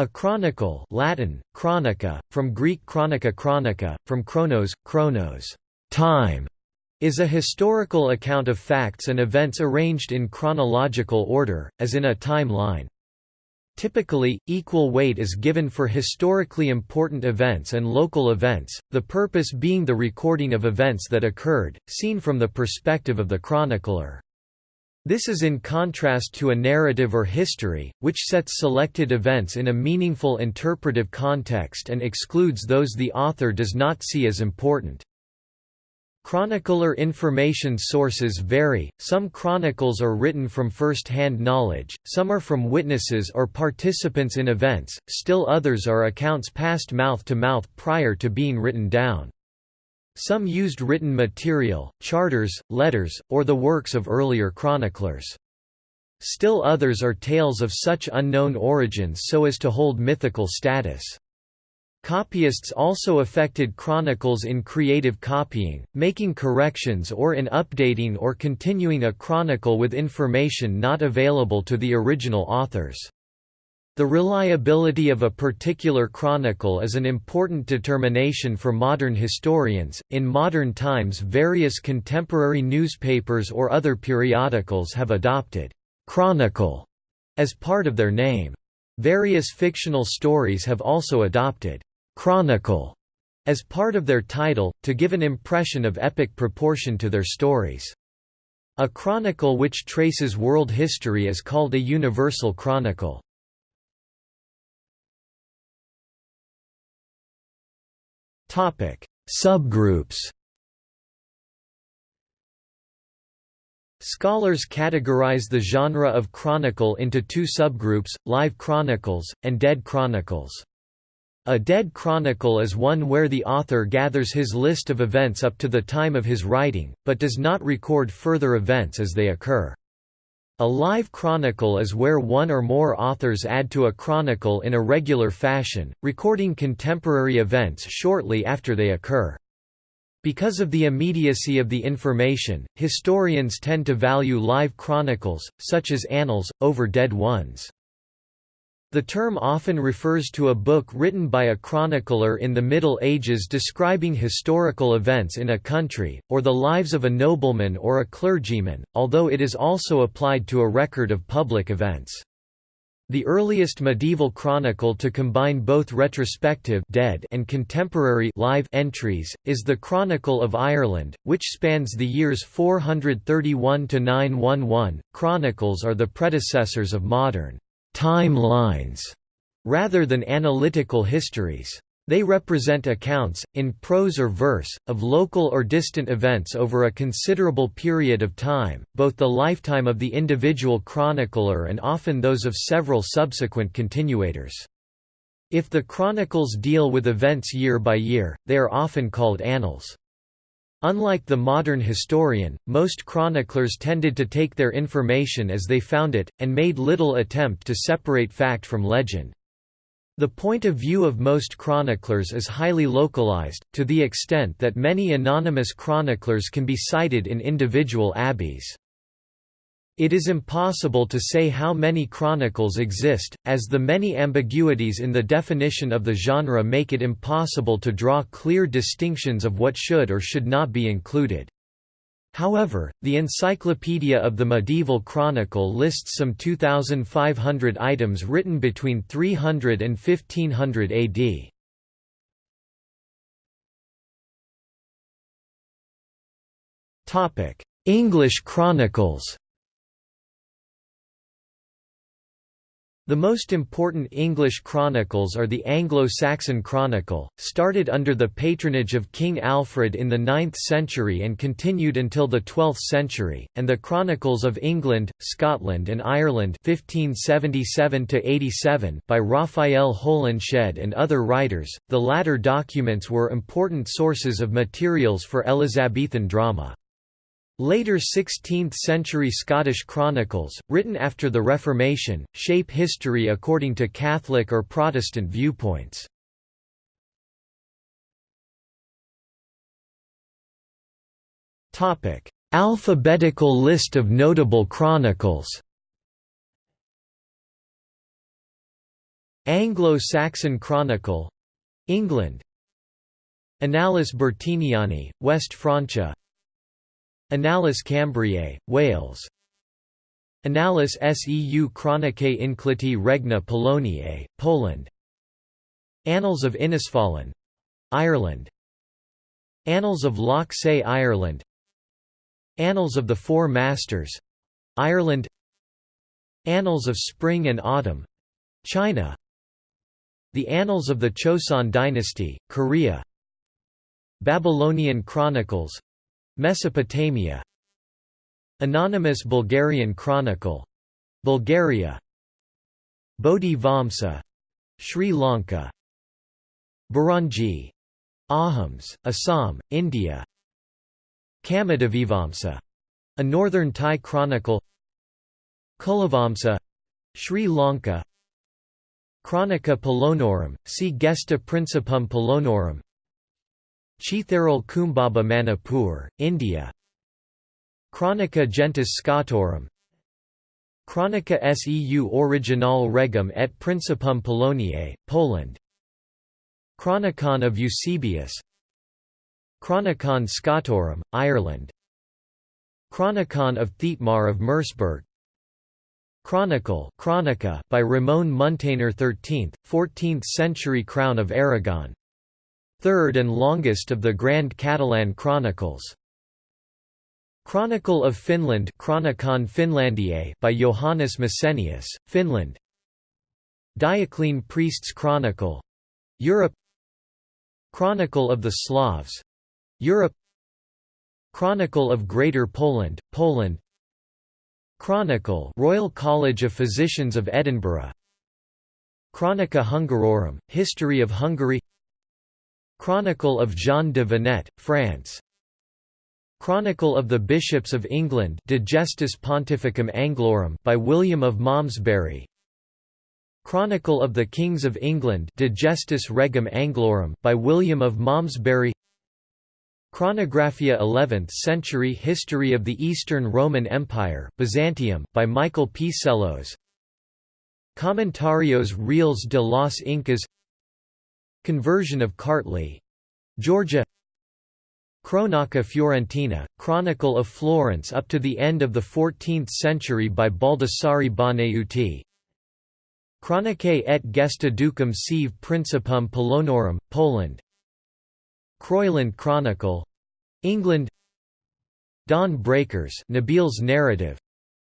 A chronicle Latin, chronica, from Greek chronica chronica, from chronos, chronos time", is a historical account of facts and events arranged in chronological order, as in a timeline. Typically, equal weight is given for historically important events and local events, the purpose being the recording of events that occurred, seen from the perspective of the chronicler. This is in contrast to a narrative or history, which sets selected events in a meaningful interpretive context and excludes those the author does not see as important. Chronicler information sources vary, some chronicles are written from first-hand knowledge, some are from witnesses or participants in events, still others are accounts passed mouth to mouth prior to being written down. Some used written material, charters, letters, or the works of earlier chroniclers. Still others are tales of such unknown origins so as to hold mythical status. Copyists also affected chronicles in creative copying, making corrections or in updating or continuing a chronicle with information not available to the original authors. The reliability of a particular chronicle is an important determination for modern historians. In modern times, various contemporary newspapers or other periodicals have adopted chronicle as part of their name. Various fictional stories have also adopted chronicle as part of their title, to give an impression of epic proportion to their stories. A chronicle which traces world history is called a universal chronicle. Topic: Subgroups. Scholars categorize the genre of chronicle into two subgroups, live chronicles, and dead chronicles. A dead chronicle is one where the author gathers his list of events up to the time of his writing, but does not record further events as they occur. A live chronicle is where one or more authors add to a chronicle in a regular fashion, recording contemporary events shortly after they occur. Because of the immediacy of the information, historians tend to value live chronicles, such as annals, over dead ones. The term often refers to a book written by a chronicler in the Middle Ages describing historical events in a country, or the lives of a nobleman or a clergyman, although it is also applied to a record of public events. The earliest medieval chronicle to combine both retrospective dead and contemporary live entries, is the Chronicle of Ireland, which spans the years 431 to 911. Chronicles are the predecessors of modern timelines rather than analytical histories. They represent accounts, in prose or verse, of local or distant events over a considerable period of time, both the lifetime of the individual chronicler and often those of several subsequent continuators. If the chronicles deal with events year by year, they are often called annals. Unlike the modern historian, most chroniclers tended to take their information as they found it, and made little attempt to separate fact from legend. The point of view of most chroniclers is highly localized, to the extent that many anonymous chroniclers can be cited in individual abbeys. It is impossible to say how many chronicles exist, as the many ambiguities in the definition of the genre make it impossible to draw clear distinctions of what should or should not be included. However, the Encyclopedia of the Medieval Chronicle lists some 2,500 items written between 300 and 1500 AD. English chronicles The most important English chronicles are the Anglo-Saxon Chronicle, started under the patronage of King Alfred in the 9th century and continued until the 12th century, and the Chronicles of England, Scotland and Ireland 1577 by Raphael Holinshed and other writers. The latter documents were important sources of materials for Elizabethan drama. Later 16th-century Scottish chronicles, written after the Reformation, shape history according to Catholic or Protestant viewpoints. Alphabetical list of notable chronicles. Anglo-Saxon Chronicle England. Annales Bertiniani, West Francia Annales Cambriae, Wales. Annales seu Chronicae Incliti Regna Poloniae, Poland. Annals of Innisfallen Ireland. Annals of Loch Cé Ireland. Annals of the Four Masters Ireland. Annals of Spring and Autumn China. The Annals of the Choson Dynasty, Korea. Babylonian Chronicles Mesopotamia. Anonymous Bulgarian Chronicle. Bulgaria. Bodhi Vamsa. Sri Lanka. Buranji. Ahoms, Assam, India. Camadevivamsa a northern Thai chronicle. Culavamsa. Sri Lanka. Chronica Polonorum, see Gesta Principum Polonorum Cheitharol Kumbaba Manipur, India. Chronica Gentis Scotorum Chronica seu Original Regum et Principum Poloniae, Poland. Chronicon of Eusebius. Chronicon Scotorum, Ireland. Chronicon of Thietmar of Merseburg Chronicle Chronica by Ramon Muntaner 13th, 14th century Crown of Aragon third and longest of the Grand Catalan Chronicles. Chronicle of Finland Chronicon Finlandiae by Johannes Messenius, Finland. Dioclean Priest's Chronicle. Europe. Chronicle of the Slavs. Europe. Chronicle of Greater Poland, Poland. Chronicle Royal College of Physicians of Edinburgh. Chronica Hungarorum, History of Hungary Chronicle of Jean de Venette, France. Chronicle of the Bishops of England De Gestis Pontificum Anglorum by William of Malmesbury. Chronicle of the Kings of England De Gestis Regum Anglorum by William of Malmesbury. Chronographia 11th century History of the Eastern Roman Empire Byzantium, by Michael P. Psellos Commentarios Reales de los Incas Conversion of Kartli. Georgia. Cronaca Fiorentina, Chronicle of Florence up to the end of the 14th century by Baldassarre Bonaiuti. Chronicae et Gesta Ducum sive Principum Polonorum, Poland. Croyland Chronicle. England. Dawn Breakers Nabil's narrative.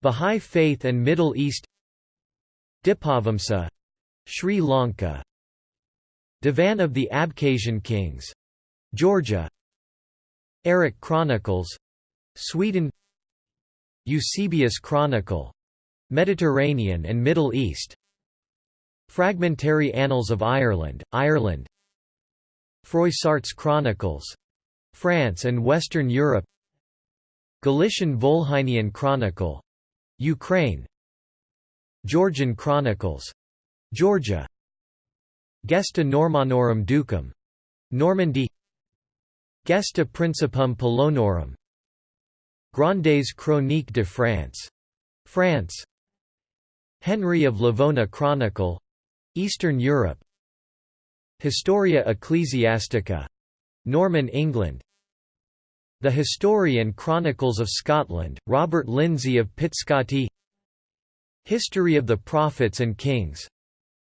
Bahá'í Faith and Middle East. Dipavamsa. Sri Lanka Divan of the Abkhazian Kings. Georgia. Eric Chronicles. Sweden. Eusebius Chronicle. Mediterranean and Middle East. Fragmentary Annals of Ireland, Ireland. Froissart's Chronicles. France and Western Europe. Galician Volhynian Chronicle. Ukraine. Georgian Chronicles. Georgia Gesta Normannorum Ducum. Normandy. Gesta Principum Polonorum. Grandes Chroniques de France. France. Henry of Livonia Chronicle. Eastern Europe. Historia Ecclesiastica. Norman England. The History and Chronicles of Scotland, Robert Lindsay of Pitscottie. History of the Prophets and Kings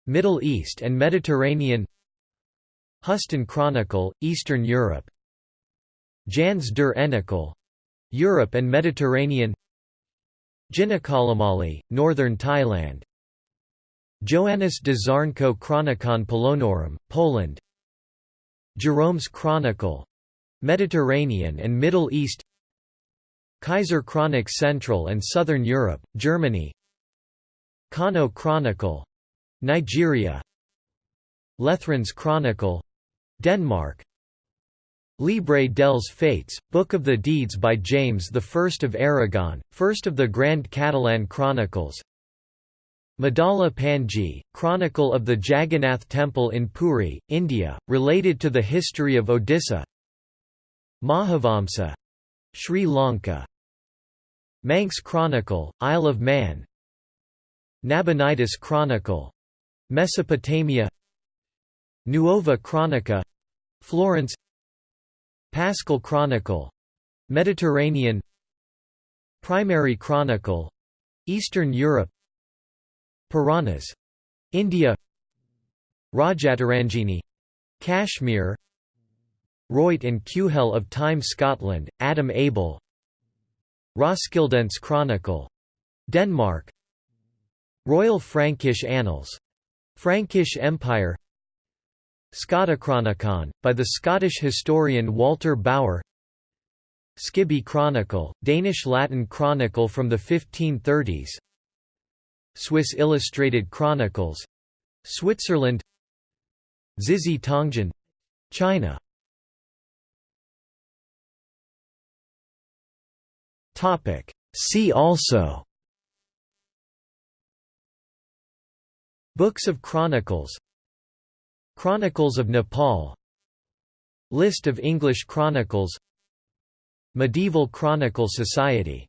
Middle East and Mediterranean Hustyn Chronicle, Eastern Europe Jans der Enikel Europe and Mediterranean Jinakalamali, Northern Thailand Joannes de Zarnko Chronicon Polonorum, Poland Jerome's Chronicle Mediterranean and Middle East Kaiserchronik Central and Southern Europe, Germany Kano Chronicle Nigeria Lethran's Chronicle Denmark Llibre dels Fets, Book of the Deeds by James I of Aragon, first of the Grand Catalan Chronicles Madala Panji, Chronicle of the Jagannath Temple in Puri, India, related to the history of Odisha Mahavamsa. Sri Lanka Manx Chronicle, Isle of Man Nabonidus Chronicle Mesopotamia Nuova Cronica Florence Paschal Chronicle Mediterranean Primary Chronicle Eastern Europe Puranas India Rajatarangini Kashmir Royt and Quheil of Time Scotland, Adam Abell Roskildense Chronicle Denmark Royal Frankish Annals. Frankish Empire Scotichronicon, by the Scottish historian Walter Bower Skibby Chronicle, Danish-Latin chronicle from the 1530s Swiss Illustrated Chronicles Switzerland Zizhi Tongjian China. See also Books of Chronicles. Chronicles of Nepal. List of English chronicles. Medieval Chronicle Society